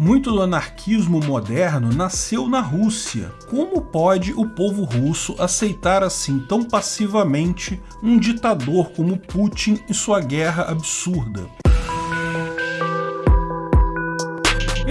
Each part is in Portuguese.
Muito do anarquismo moderno nasceu na Rússia. Como pode o povo russo aceitar assim tão passivamente um ditador como Putin e sua guerra absurda?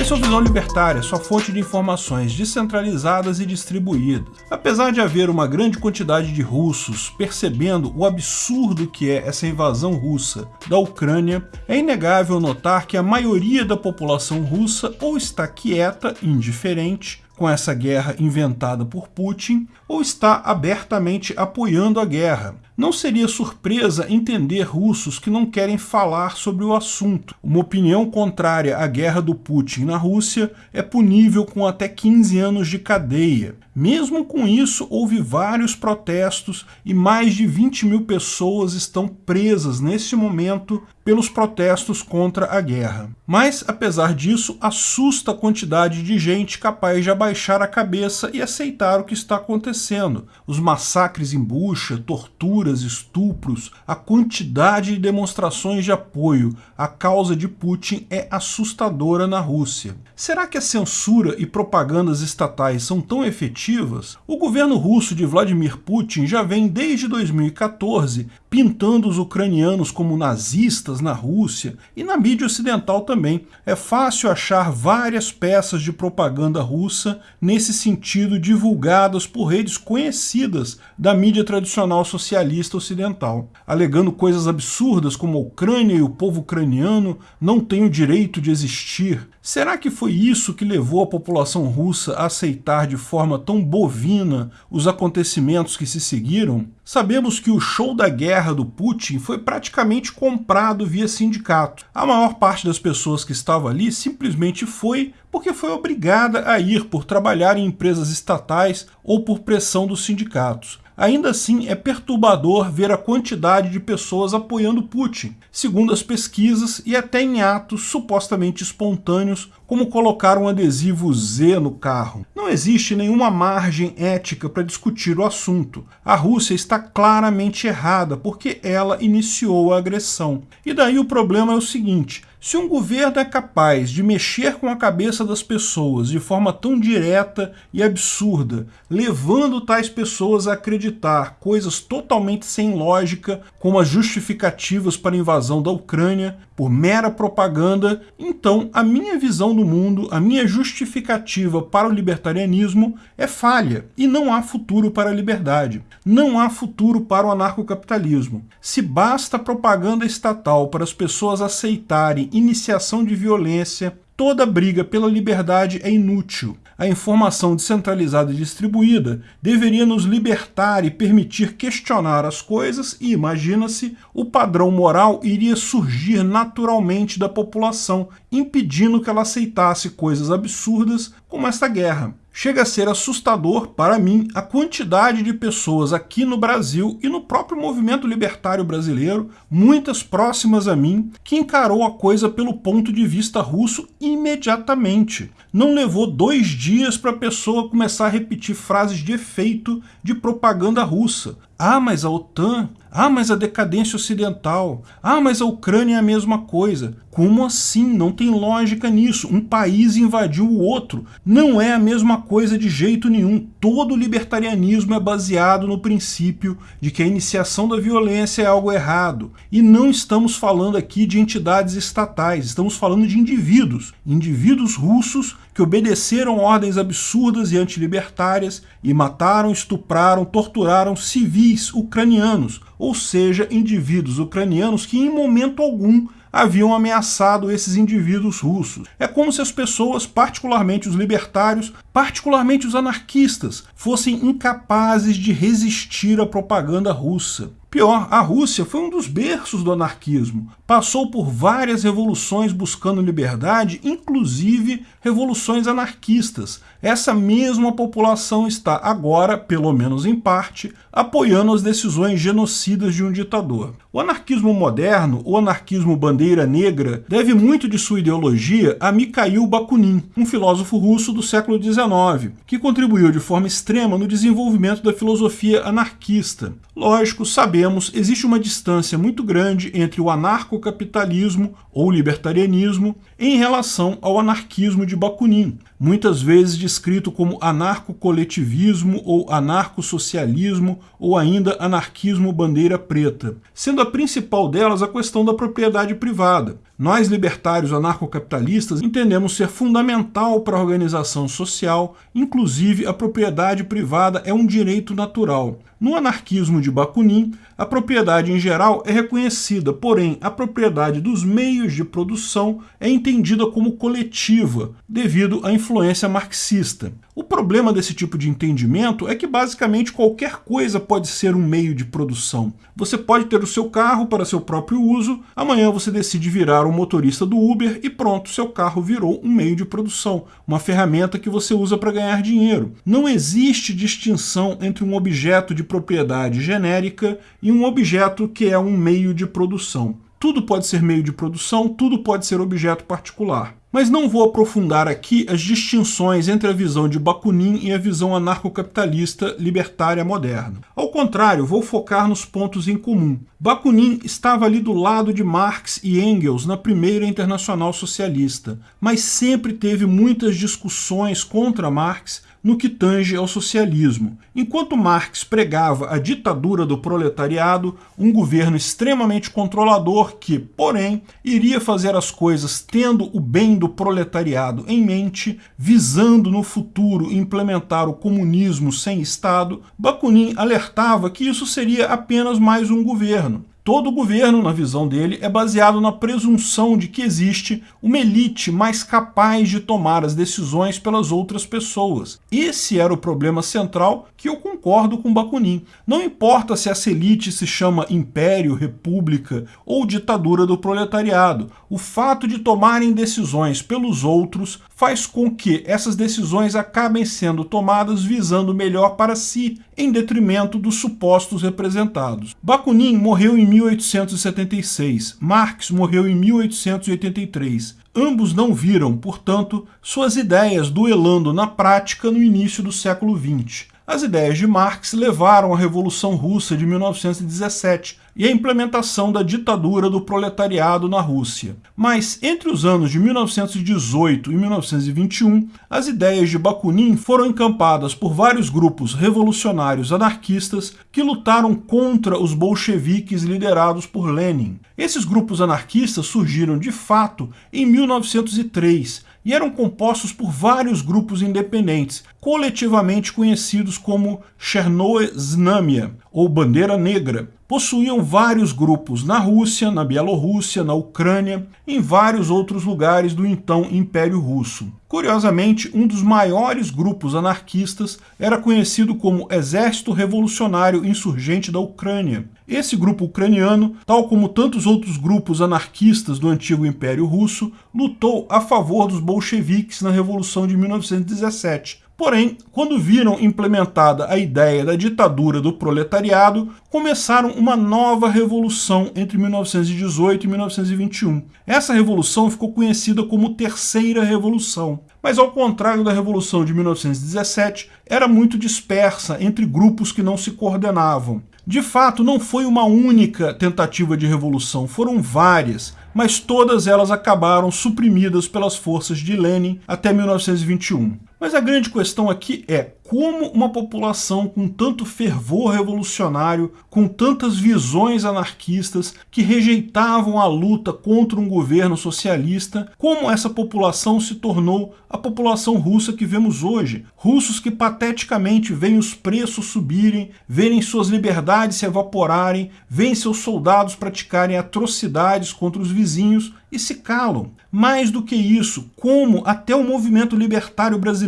O Visão Libertária, sua fonte de informações descentralizadas e distribuídas. Apesar de haver uma grande quantidade de russos percebendo o absurdo que é essa invasão russa da Ucrânia, é inegável notar que a maioria da população russa ou está quieta, indiferente, com essa guerra inventada por Putin, ou está abertamente apoiando a guerra, não seria surpresa entender russos que não querem falar sobre o assunto. Uma opinião contrária à guerra do Putin na Rússia é punível com até 15 anos de cadeia. Mesmo com isso, houve vários protestos e mais de 20 mil pessoas estão presas nesse momento pelos protestos contra a guerra. Mas, apesar disso, assusta a quantidade de gente capaz de abaixar a cabeça e aceitar o que está acontecendo. Os massacres em bucha, tortura, torturas, estupros, a quantidade de demonstrações de apoio à causa de Putin é assustadora na Rússia. Será que a censura e propagandas estatais são tão efetivas? O governo russo de Vladimir Putin já vem desde 2014 pintando os ucranianos como nazistas na Rússia e na mídia ocidental também. É fácil achar várias peças de propaganda russa nesse sentido divulgadas por redes conhecidas da mídia tradicional socialista ocidental, alegando coisas absurdas como a Ucrânia e o povo ucraniano não têm o direito de existir, Será que foi isso que levou a população russa a aceitar de forma tão bovina os acontecimentos que se seguiram? Sabemos que o show da guerra do Putin foi praticamente comprado via sindicato. A maior parte das pessoas que estava ali simplesmente foi porque foi obrigada a ir por trabalhar em empresas estatais ou por pressão dos sindicatos. Ainda assim, é perturbador ver a quantidade de pessoas apoiando Putin, segundo as pesquisas e até em atos supostamente espontâneos, como colocar um adesivo Z no carro. Não existe nenhuma margem ética para discutir o assunto. A Rússia está claramente errada porque ela iniciou a agressão. E daí o problema é o seguinte, se um governo é capaz de mexer com a cabeça das pessoas de forma tão direta e absurda, levando tais pessoas a acreditar coisas totalmente sem lógica, como as justificativas para a invasão da Ucrânia, por mera propaganda, então a minha visão do mundo, a minha justificativa para o libertarianismo é falha e não há futuro para a liberdade. Não há futuro para o anarcocapitalismo. Se basta propaganda estatal para as pessoas aceitarem iniciação de violência, toda briga pela liberdade é inútil a informação descentralizada e distribuída deveria nos libertar e permitir questionar as coisas e, imagina-se, o padrão moral iria surgir naturalmente da população, impedindo que ela aceitasse coisas absurdas como esta guerra. Chega a ser assustador, para mim, a quantidade de pessoas aqui no Brasil e no próprio movimento libertário brasileiro, muitas próximas a mim, que encarou a coisa pelo ponto de vista russo imediatamente. Não levou dois dias para a pessoa começar a repetir frases de efeito de propaganda russa. Ah, mas a OTAN ah, mas a decadência ocidental. Ah, mas a Ucrânia é a mesma coisa. Como assim? Não tem lógica nisso. Um país invadiu o outro. Não é a mesma coisa de jeito nenhum. Todo libertarianismo é baseado no princípio de que a iniciação da violência é algo errado. E não estamos falando aqui de entidades estatais, estamos falando de indivíduos. Indivíduos russos que obedeceram ordens absurdas e antilibertárias e mataram, estupraram, torturaram civis ucranianos, ou seja, indivíduos ucranianos que em momento algum haviam ameaçado esses indivíduos russos. É como se as pessoas, particularmente os libertários, particularmente os anarquistas, fossem incapazes de resistir à propaganda russa. Pior, a Rússia foi um dos berços do anarquismo. Passou por várias revoluções buscando liberdade, inclusive revoluções anarquistas. Essa mesma população está agora, pelo menos em parte, apoiando as decisões genocidas de um ditador. O anarquismo moderno, o anarquismo bandeira negra, deve muito de sua ideologia a Mikhail Bakunin, um filósofo russo do século XIX, que contribuiu de forma extrema no desenvolvimento da filosofia anarquista. Lógico, sabemos existe uma distância muito grande entre o anarcocapitalismo ou libertarianismo em relação ao anarquismo de Bakunin, muitas vezes descrito como anarcocoletivismo ou anarcossocialismo ou ainda anarquismo bandeira preta, sendo a principal delas a questão da propriedade privada. Nós, libertários anarcocapitalistas, entendemos ser fundamental para a organização social, inclusive a propriedade privada é um direito natural. No anarquismo de Bakunin, a propriedade em geral é reconhecida, porém a propriedade dos meios de produção é entendida como coletiva, devido à influência marxista. O problema desse tipo de entendimento é que basicamente qualquer coisa pode ser um meio de produção. Você pode ter o seu carro para seu próprio uso, amanhã você decide virar um motorista do Uber e pronto, seu carro virou um meio de produção, uma ferramenta que você usa para ganhar dinheiro. Não existe distinção entre um objeto de propriedade genérica e um objeto que é um meio de produção. Tudo pode ser meio de produção, tudo pode ser objeto particular. Mas não vou aprofundar aqui as distinções entre a visão de Bakunin e a visão anarcocapitalista libertária moderna. Ao contrário, vou focar nos pontos em comum. Bakunin estava ali do lado de Marx e Engels na primeira Internacional Socialista, mas sempre teve muitas discussões contra Marx no que tange ao socialismo. Enquanto Marx pregava a ditadura do proletariado, um governo extremamente controlador que, porém, iria fazer as coisas tendo o bem do proletariado em mente, visando no futuro implementar o comunismo sem Estado, Bakunin alertava que isso seria apenas mais um governo. Todo governo, na visão dele, é baseado na presunção de que existe uma elite mais capaz de tomar as decisões pelas outras pessoas. Esse era o problema central que eu concordo com Bakunin. Não importa se essa elite se chama império, república ou ditadura do proletariado, o fato de tomarem decisões pelos outros faz com que essas decisões acabem sendo tomadas visando melhor para si, em detrimento dos supostos representados. Bakunin morreu em 1876, Marx morreu em 1883. Ambos não viram, portanto, suas ideias duelando na prática no início do século XX. As ideias de Marx levaram à Revolução Russa de 1917 e à implementação da ditadura do proletariado na Rússia. Mas entre os anos de 1918 e 1921, as ideias de Bakunin foram encampadas por vários grupos revolucionários anarquistas que lutaram contra os bolcheviques liderados por Lenin. Esses grupos anarquistas surgiram de fato em 1903 e eram compostos por vários grupos independentes, coletivamente conhecidos como Chernoe Znamia, ou Bandeira Negra, possuíam vários grupos na Rússia, na Bielorrússia, na Ucrânia, em vários outros lugares do então Império Russo. Curiosamente, um dos maiores grupos anarquistas era conhecido como Exército Revolucionário Insurgente da Ucrânia. Esse grupo ucraniano, tal como tantos outros grupos anarquistas do antigo Império Russo, lutou a favor dos bolcheviques na Revolução de 1917, Porém, quando viram implementada a ideia da ditadura do proletariado, começaram uma nova revolução entre 1918 e 1921. Essa revolução ficou conhecida como Terceira Revolução, mas ao contrário da Revolução de 1917, era muito dispersa entre grupos que não se coordenavam. De fato, não foi uma única tentativa de revolução, foram várias, mas todas elas acabaram suprimidas pelas forças de Lenin até 1921. Mas a grande questão aqui é como uma população com tanto fervor revolucionário, com tantas visões anarquistas que rejeitavam a luta contra um governo socialista, como essa população se tornou a população russa que vemos hoje. Russos que pateticamente veem os preços subirem, verem suas liberdades se evaporarem, veem seus soldados praticarem atrocidades contra os vizinhos e se calam. Mais do que isso, como até o movimento libertário brasileiro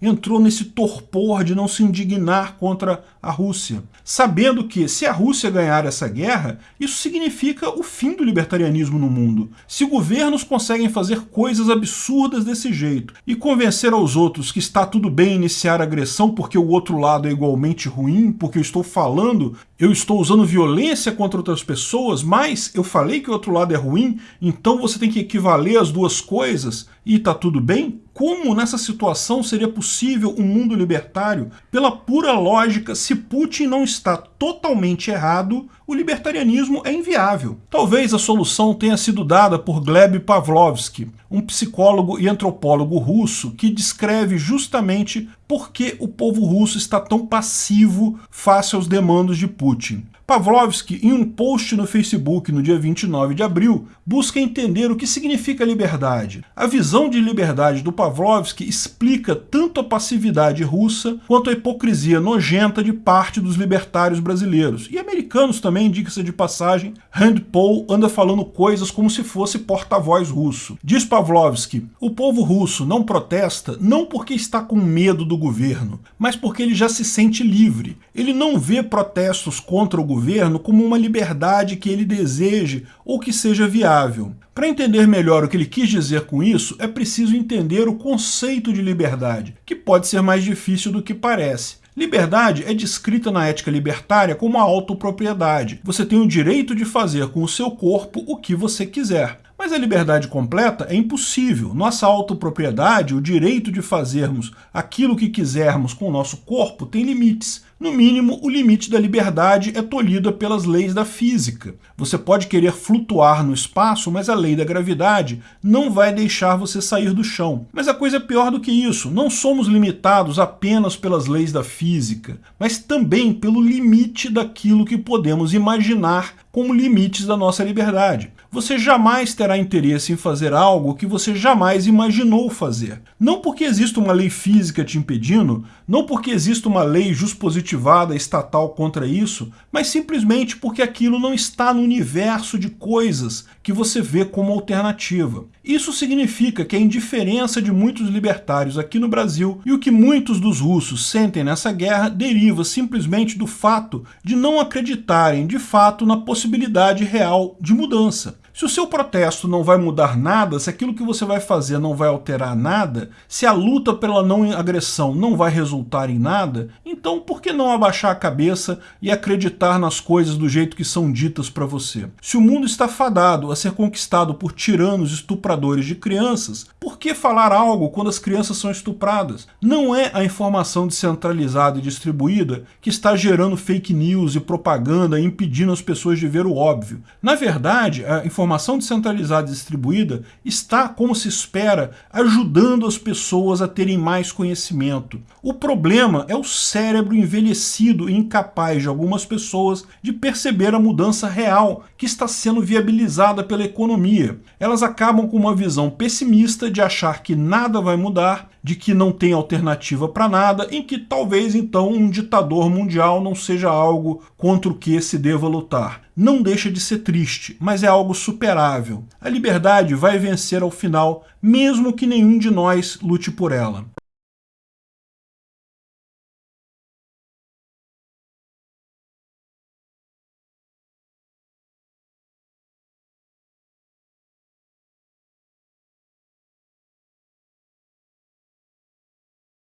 entrou nesse torpor de não se indignar contra a Rússia, sabendo que se a Rússia ganhar essa guerra, isso significa o fim do libertarianismo no mundo. Se governos conseguem fazer coisas absurdas desse jeito e convencer aos outros que está tudo bem iniciar agressão porque o outro lado é igualmente ruim, porque eu estou falando, eu estou usando violência contra outras pessoas, mas eu falei que o outro lado é ruim, então você tem que equivaler as duas coisas e está tudo bem? Como nessa situação seria possível um mundo libertário? Pela pura lógica, se Putin não está totalmente errado, o libertarianismo é inviável. Talvez a solução tenha sido dada por Gleb Pavlovsky, um psicólogo e antropólogo russo que descreve justamente por que o povo russo está tão passivo face aos demandos de Putin. Pavlovsky, em um post no Facebook no dia 29 de abril, busca entender o que significa liberdade. A visão de liberdade do Pavlovsky explica tanto a passividade russa quanto a hipocrisia nojenta de parte dos libertários brasileiros. E americanos também, indica-se de passagem, Rand Paul anda falando coisas como se fosse porta-voz russo. Diz Pavlovsky, o povo russo não protesta não porque está com medo do governo, mas porque ele já se sente livre. Ele não vê protestos contra o governo como uma liberdade que ele deseje ou que seja viável. Para entender melhor o que ele quis dizer com isso, é preciso entender o conceito de liberdade, que pode ser mais difícil do que parece. Liberdade é descrita na ética libertária como a autopropriedade. Você tem o direito de fazer com o seu corpo o que você quiser. Mas a liberdade completa é impossível. Nossa autopropriedade, o direito de fazermos aquilo que quisermos com o nosso corpo, tem limites. No mínimo, o limite da liberdade é tolhida pelas leis da física. Você pode querer flutuar no espaço, mas a lei da gravidade não vai deixar você sair do chão. Mas a coisa é pior do que isso. Não somos limitados apenas pelas leis da física, mas também pelo limite daquilo que podemos imaginar como limites da nossa liberdade. Você jamais terá interesse em fazer algo que você jamais imaginou fazer. Não porque existe uma lei física te impedindo, não porque existe uma lei juspositivada estatal contra isso, mas simplesmente porque aquilo não está no universo de coisas que você vê como alternativa. Isso significa que a indiferença de muitos libertários aqui no Brasil e o que muitos dos russos sentem nessa guerra deriva simplesmente do fato de não acreditarem de fato na possibilidade real de mudança. Se o seu protesto não vai mudar nada, se aquilo que você vai fazer não vai alterar nada, se a luta pela não agressão não vai resultar em nada, então por que não abaixar a cabeça e acreditar nas coisas do jeito que são ditas para você? Se o mundo está fadado a ser conquistado por tiranos estupradores de crianças, por que falar algo quando as crianças são estupradas? Não é a informação descentralizada e distribuída que está gerando fake news e propaganda impedindo as pessoas de ver o óbvio. Na verdade, a informação informação descentralizada e distribuída está, como se espera, ajudando as pessoas a terem mais conhecimento. O problema é o cérebro envelhecido e incapaz de algumas pessoas de perceber a mudança real que está sendo viabilizada pela economia. Elas acabam com uma visão pessimista de achar que nada vai mudar, de que não tem alternativa para nada, em que talvez então um ditador mundial não seja algo contra o que se deva lutar não deixa de ser triste, mas é algo superável. A liberdade vai vencer ao final, mesmo que nenhum de nós lute por ela.